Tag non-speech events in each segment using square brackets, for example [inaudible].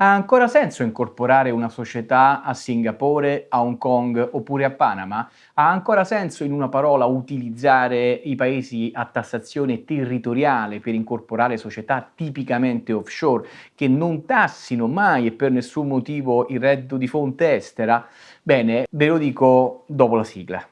Ha ancora senso incorporare una società a Singapore, a Hong Kong oppure a Panama? Ha ancora senso, in una parola, utilizzare i paesi a tassazione territoriale per incorporare società tipicamente offshore che non tassino mai e per nessun motivo il reddito di fonte estera? Bene, ve lo dico dopo la sigla.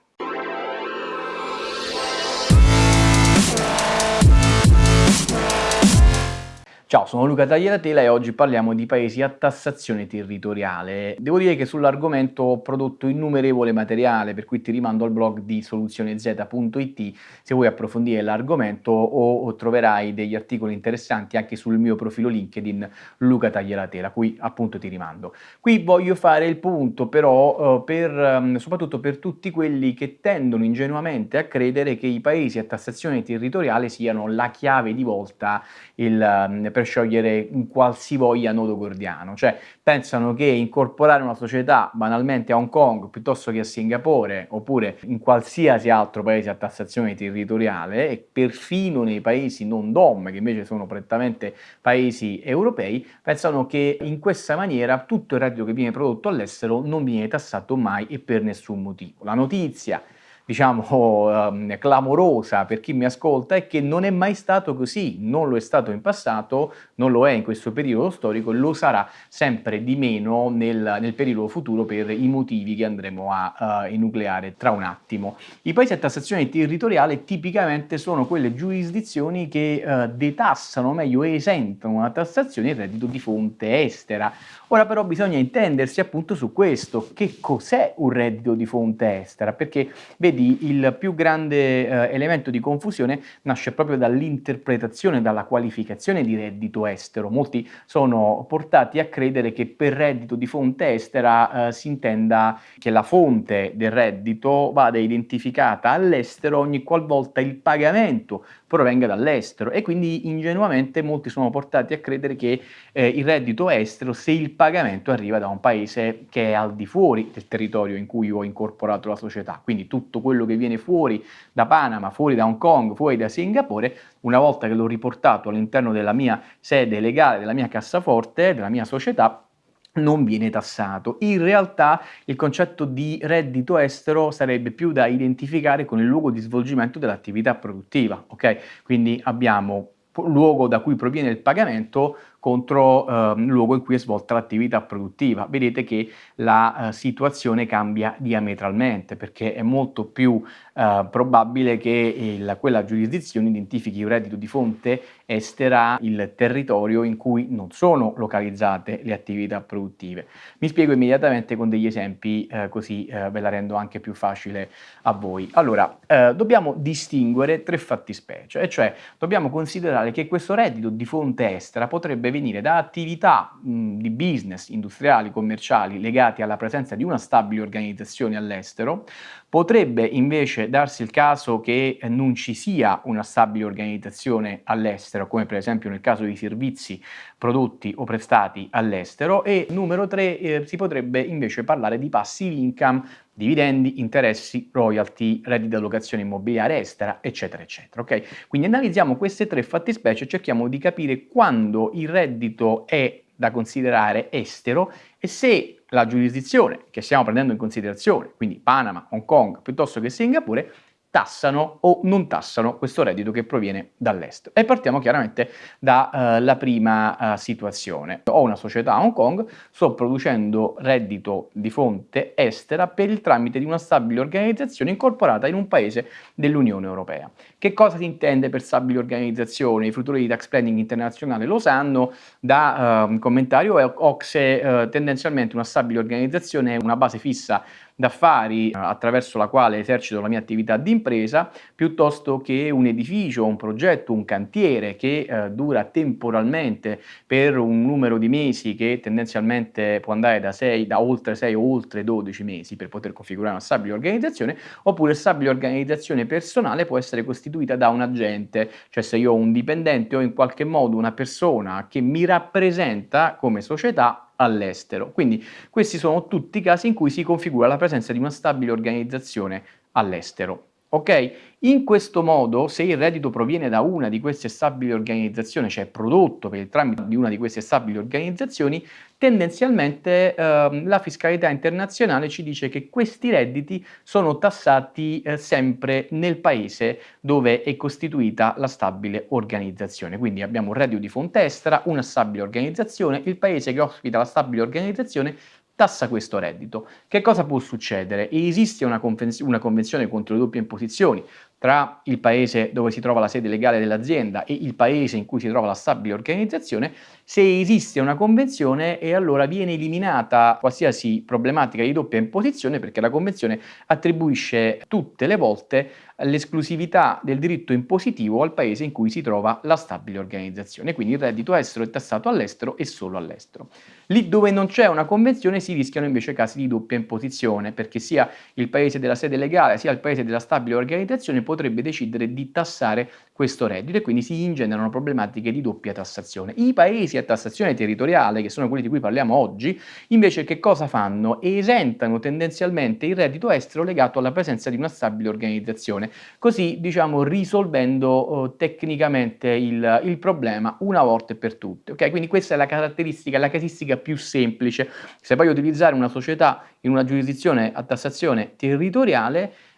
Ciao, sono Luca Tagliatela e oggi parliamo di paesi a tassazione territoriale. Devo dire che sull'argomento ho prodotto innumerevole materiale, per cui ti rimando al blog di soluzionez.it se vuoi approfondire l'argomento o troverai degli articoli interessanti anche sul mio profilo LinkedIn Luca Tagliatela, cui appunto ti rimando. Qui voglio fare il punto però eh, per, ehm, soprattutto per tutti quelli che tendono ingenuamente a credere che i paesi a tassazione territoriale siano la chiave di volta il ehm, per sciogliere un qualsivoglia nodo gordiano, cioè pensano che incorporare una società banalmente a Hong Kong piuttosto che a Singapore oppure in qualsiasi altro paese a tassazione territoriale e perfino nei paesi non DOM che invece sono prettamente paesi europei, pensano che in questa maniera tutto il reddito che viene prodotto all'estero non viene tassato mai e per nessun motivo. La notizia diciamo, um, [laughs] clamorosa per chi mi ascolta è che non è mai stato così, non lo è stato in passato, non lo è in questo periodo storico, lo sarà sempre di meno nel, nel periodo futuro per i motivi che andremo a uh, enucleare tra un attimo. I paesi a tassazione territoriale tipicamente sono quelle giurisdizioni che uh, detassano, meglio esentano una tassazione il reddito di fonte estera. Ora però bisogna intendersi appunto su questo, che cos'è un reddito di fonte estera, perché vedi vedi il più grande eh, elemento di confusione nasce proprio dall'interpretazione, dalla qualificazione di reddito estero. Molti sono portati a credere che per reddito di fonte estera eh, si intenda che la fonte del reddito vada identificata all'estero ogni qualvolta il pagamento provenga dall'estero e quindi ingenuamente molti sono portati a credere che eh, il reddito estero se il pagamento arriva da un paese che è al di fuori del territorio in cui ho incorporato la società, quindi tutto quello che viene fuori da Panama, fuori da Hong Kong, fuori da Singapore, una volta che l'ho riportato all'interno della mia sede legale, della mia cassaforte, della mia società, non viene tassato. In realtà il concetto di reddito estero sarebbe più da identificare con il luogo di svolgimento dell'attività produttiva, ok? Quindi abbiamo luogo da cui proviene il pagamento contro eh, il luogo in cui è svolta l'attività produttiva. Vedete che la eh, situazione cambia diametralmente perché è molto più eh, probabile che il, quella giurisdizione identifichi un reddito di fonte estera il territorio in cui non sono localizzate le attività produttive. Mi spiego immediatamente con degli esempi eh, così eh, ve la rendo anche più facile a voi. Allora, eh, dobbiamo distinguere tre fattispecie, e cioè dobbiamo considerare che questo reddito di fonte estera potrebbe venire da attività mh, di business industriali, commerciali legati alla presenza di una stabile organizzazione all'estero, potrebbe invece darsi il caso che non ci sia una stabile organizzazione all'estero, come per esempio nel caso di servizi prodotti o prestati all'estero e numero 3 eh, si potrebbe invece parlare di passive income dividendi, interessi, royalty, redditi da locazione immobiliare estera, eccetera, eccetera. Okay? Quindi analizziamo queste tre fattispecie e cerchiamo di capire quando il reddito è da considerare estero e se la giurisdizione che stiamo prendendo in considerazione, quindi Panama, Hong Kong, piuttosto che Singapore, tassano o non tassano questo reddito che proviene dall'estero. E partiamo chiaramente dalla uh, prima uh, situazione. Ho una società a Hong Kong, sto producendo reddito di fonte estera per il tramite di una stabile organizzazione incorporata in un paese dell'Unione Europea. Che cosa si intende per stabile organizzazione? I fruitori di tax planning internazionale lo sanno, da uh, commentario OXE tendenzialmente una stabile organizzazione è una base fissa d'affari eh, attraverso la quale esercito la mia attività di impresa, piuttosto che un edificio, un progetto, un cantiere che eh, dura temporalmente per un numero di mesi che tendenzialmente può andare da, 6, da oltre 6 o oltre 12 mesi per poter configurare una stabile organizzazione, oppure stabile organizzazione personale può essere costituita da un agente, cioè se io ho un dipendente o in qualche modo una persona che mi rappresenta come società all'estero. Quindi questi sono tutti i casi in cui si configura la presenza di una stabile organizzazione all'estero. Ok? In questo modo, se il reddito proviene da una di queste stabili organizzazioni, cioè prodotto per il tramite di una di queste stabili organizzazioni, tendenzialmente eh, la fiscalità internazionale ci dice che questi redditi sono tassati eh, sempre nel paese dove è costituita la stabile organizzazione. Quindi abbiamo un reddito di fonte estera, una stabile organizzazione, il paese che ospita la stabile organizzazione tassa questo reddito. Che cosa può succedere? Esiste una, una convenzione contro le doppie imposizioni tra il paese dove si trova la sede legale dell'azienda e il paese in cui si trova la stabile organizzazione, se esiste una convenzione e allora viene eliminata qualsiasi problematica di doppia imposizione perché la convenzione attribuisce tutte le volte l'esclusività del diritto impositivo al paese in cui si trova la stabile organizzazione, quindi il reddito estero è tassato all'estero e solo all'estero. Lì dove non c'è una convenzione si rischiano invece casi di doppia imposizione, perché sia il paese della sede legale sia il paese della stabile organizzazione potrebbe decidere di tassare questo reddito e quindi si ingenerano problematiche di doppia tassazione. I paesi a tassazione territoriale, che sono quelli di cui parliamo oggi, invece che cosa fanno? Esentano tendenzialmente il reddito estero legato alla presenza di una stabile organizzazione, così diciamo risolvendo uh, tecnicamente il, il, problema una volta per tutte. Okay? Quindi questa è la caratteristica, la casistica più semplice. Se voglio utilizzare una società in una giurisdizione a tassazione territoriale, eh,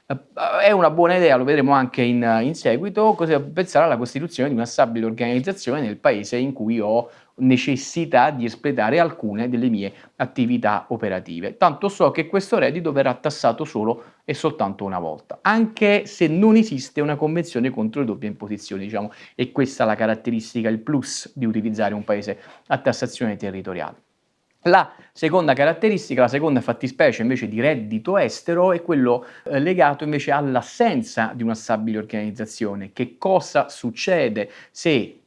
è una buona idea, lo vedremo anche in, in seguito, cosa pensare alla costituzione di una stabile organizzazione nel paese in cui ho necessità di espletare alcune delle mie attività operative. Tanto so che questo reddito verrà tassato solo e soltanto una volta, anche se non esiste una convenzione contro le doppie imposizioni, diciamo, e questa è la caratteristica, il plus di utilizzare un paese a tassazione territoriale. La seconda caratteristica, la seconda fattispecie invece di reddito estero è quello eh, legato invece all'assenza di una stabile organizzazione. Che cosa succede se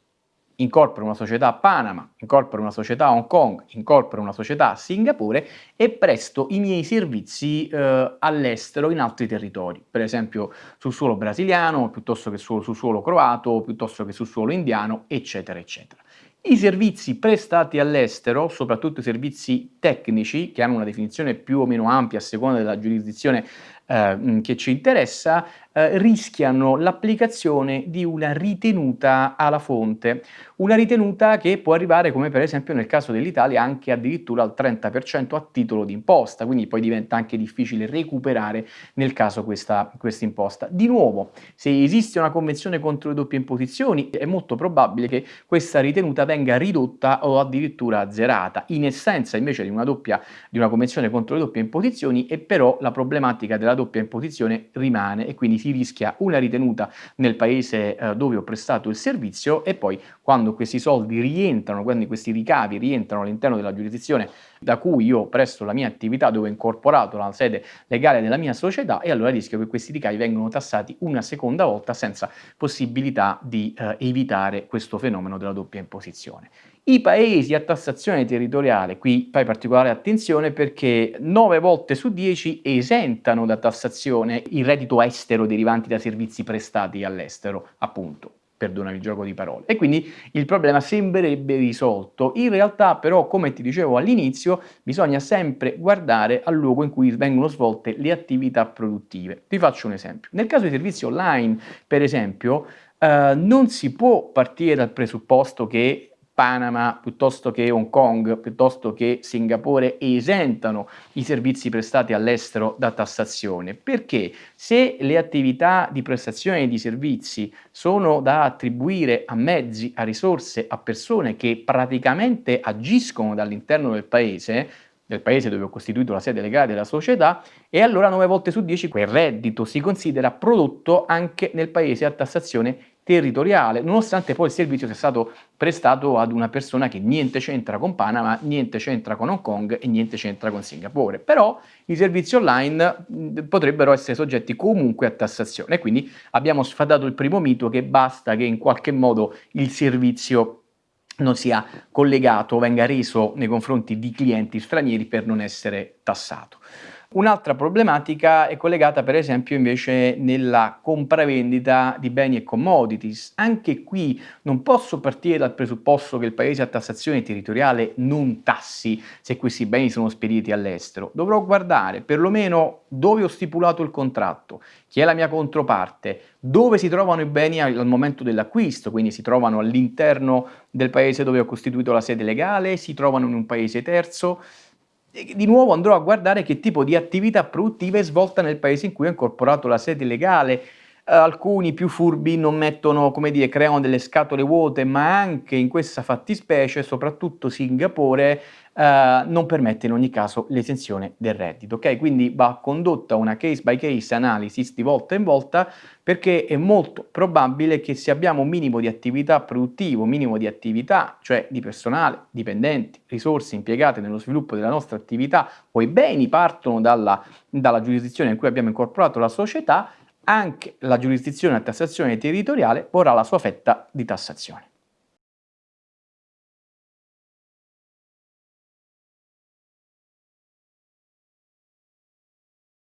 incorporo una società a Panama, incorporo una società a Hong Kong, incorporo una società a Singapore e presto i miei servizi eh, all'estero in altri territori, per esempio sul suolo brasiliano, piuttosto che sul, sul suolo croato, piuttosto che sul suolo indiano, eccetera, eccetera. I servizi prestati all'estero, soprattutto i servizi tecnici, che hanno una definizione più o meno ampia a seconda della giurisdizione eh, che ci interessa, eh, rischiano l'applicazione di una ritenuta alla fonte, una ritenuta che può arrivare come per esempio nel caso dell'Italia anche addirittura al 30% a titolo di imposta, quindi poi diventa anche difficile recuperare nel caso questa, questa imposta. Di nuovo, se esiste una convenzione contro le doppie imposizioni è molto probabile che questa ritenuta venga ridotta o addirittura azzerata. In essenza invece di una, doppia, di una convenzione contro le doppie imposizioni e però la problematica della doppia imposizione rimane e quindi si rischia una ritenuta nel paese eh, dove ho prestato il servizio e poi quando questi soldi rientrano, quando questi ricavi rientrano all'interno della giurisdizione da cui io presto la mia attività, dove ho incorporato la sede legale della mia società e allora rischio che questi ricavi vengano tassati una seconda volta senza possibilità di eh, evitare questo fenomeno della doppia imposizione. I paesi a tassazione territoriale, qui fai particolare attenzione perché 9 volte su 10 esentano da tassazione il reddito estero derivanti da servizi prestati all'estero, appunto perdonami il gioco di parole. E quindi il problema sembrerebbe risolto. In realtà però, come ti dicevo all'inizio, bisogna sempre guardare al luogo in cui vengono svolte le attività produttive. Ti faccio un esempio. Nel caso di servizi online, per esempio, eh, non si può partire dal presupposto che Panama piuttosto che Hong Kong, piuttosto che Singapore esentano i servizi prestati all'estero da tassazione, perché? Se le attività di prestazione di servizi sono da attribuire a mezzi, a risorse, a persone che praticamente agiscono dall'interno del paese, del paese dove ho costituito la sede legale della società e allora 9 volte su 10 quel reddito si considera prodotto anche nel paese a tassazione territoriale, nonostante poi il servizio sia stato prestato ad una persona che niente c'entra con Panama, niente c'entra con Hong Kong e niente c'entra con Singapore. Però i servizi online potrebbero essere soggetti comunque a tassazione, quindi abbiamo sfadato il primo mito che basta che in qualche modo il servizio non sia collegato, venga reso nei confronti di clienti stranieri per non essere tassato. Un'altra problematica è collegata per esempio invece nella compravendita di beni e commodities. Anche qui non posso partire dal presupposto che il paese a tassazione territoriale non tassi se questi beni sono spediti all'estero. Dovrò guardare perlomeno dove ho stipulato il contratto, chi è la mia controparte, dove si trovano i beni al momento dell'acquisto, quindi si trovano all'interno del paese dove ho costituito la sede legale, si trovano in un paese terzo, di nuovo andrò a guardare che tipo di attività produttiva è svolta nel paese in cui ho incorporato la sede legale. Alcuni più furbi non mettono, come dire, creano delle scatole vuote, ma anche in questa fattispecie, soprattutto Singapore, eh, non permette in ogni caso l'esenzione del reddito. ok? Quindi va condotta una case by case analysis di volta in volta perché è molto probabile che se abbiamo un minimo di attività produttivo, minimo di attività, cioè di personale, dipendenti, risorse impiegate nello sviluppo della nostra attività, o i beni partono dalla, dalla giurisdizione in cui abbiamo incorporato la società, anche la giurisdizione a tassazione territoriale vorrà la sua fetta di tassazione.